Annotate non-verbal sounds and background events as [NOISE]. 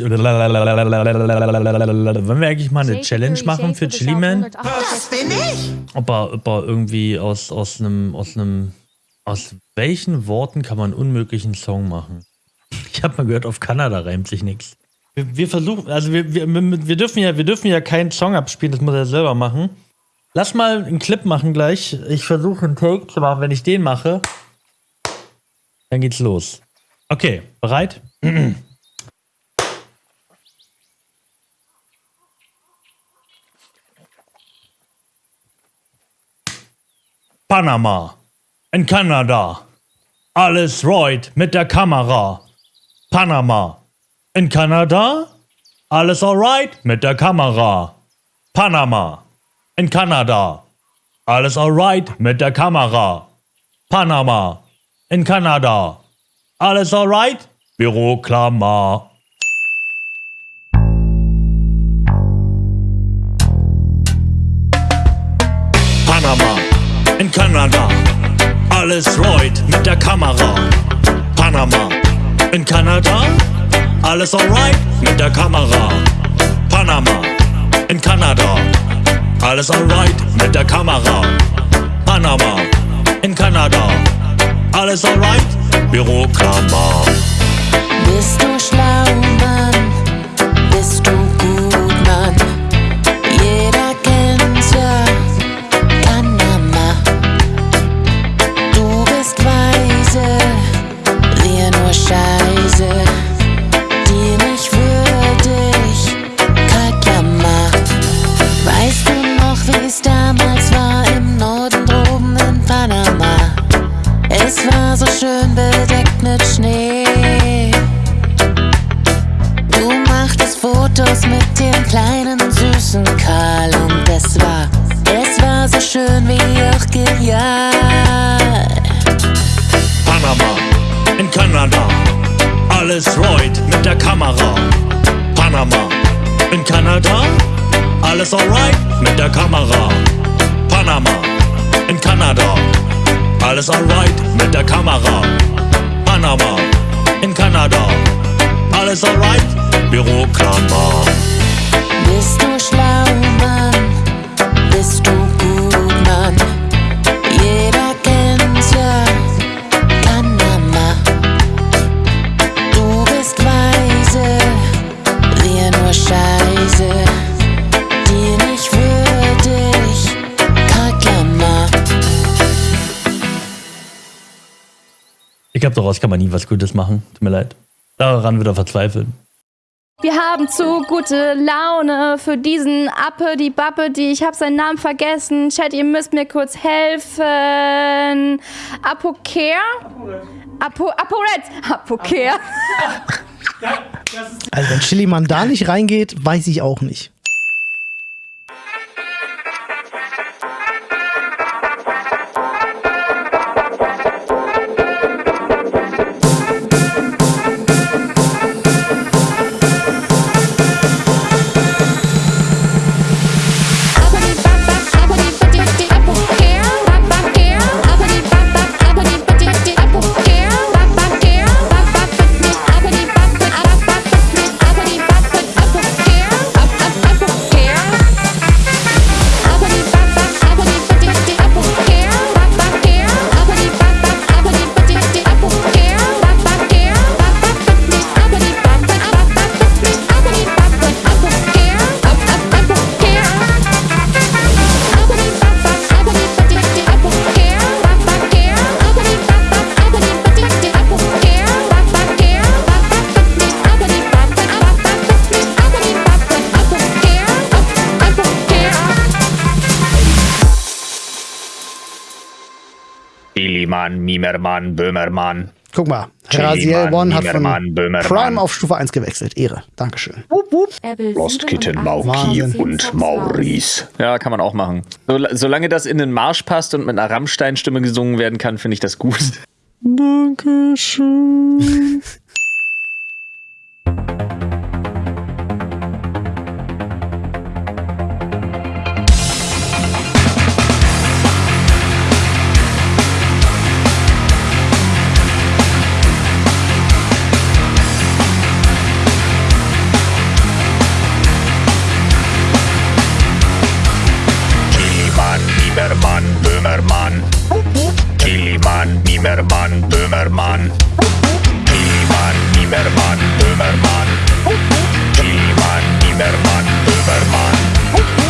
Wollen wir eigentlich mal eine Challenge machen für Chili Man? Das bin ich. Ob er, ob er irgendwie aus, aus einem, aus einem, aus welchen Worten kann man unmöglich einen Song machen? Ich habe mal gehört, auf Kanada reimt sich nichts. Wir, wir versuchen, also wir, wir, wir, dürfen ja, wir dürfen ja keinen Song abspielen, das muss er selber machen. Lass mal einen Clip machen gleich. Ich versuche einen Take zu machen. Wenn ich den mache, dann geht's los. Okay, bereit? [CLEARS THROAT] Panama, in Kanada, alles right mit der Kamera. Panama, in Kanada, alles alright mit der Kamera. Panama, in Kanada, alles alright mit der Kamera. Panama, in Kanada, alles alright? Büroklammer. Kanada, alles right mit der Kamera. Panama, in Kanada, alles alright mit der Kamera. Panama, in Kanada, alles alright mit der Kamera. Panama, in Kanada, alles alright, Büroklammer. Bist du schlau, schön bedeckt mit Schnee. Du machtest Fotos mit dem kleinen süßen Karl und es war, es war so schön wie auch genial. Panama, in Kanada, alles right mit der Kamera. Panama, in Kanada, alles alright mit der Kamera. Panama, in Kanada, alles alright mit der Kamera. Panama, in Kanada, alles alright, Büroklammer. Glaube, daraus kann man nie was Gutes machen. Tut mir leid. Daran wird er verzweifeln. Wir haben zu gute Laune für diesen Appe, die Bappe, die ich habe seinen Namen vergessen. Chat, ihr müsst mir kurz helfen. Apocare? Apo, Aporet. Apocare. Also wenn Chiliman da nicht reingeht, weiß ich auch nicht. Billymann, Mimermann, Böhmermann. Guck mal, Raziel One hat von Böhmermann. Prime auf Stufe 1 gewechselt. Ehre. Dankeschön. Lost Kitten, Mauki und Maurice. Ja, kann man auch machen. So, solange das in den Marsch passt und mit einer Rammstein-Stimme gesungen werden kann, finde ich das gut. Dankeschön. [LAUGHS] Niemann, Niemermann, Böhmermann. Niemann, Niemermann, Böhmermann. Niemann, Niemermann, Böhmermann.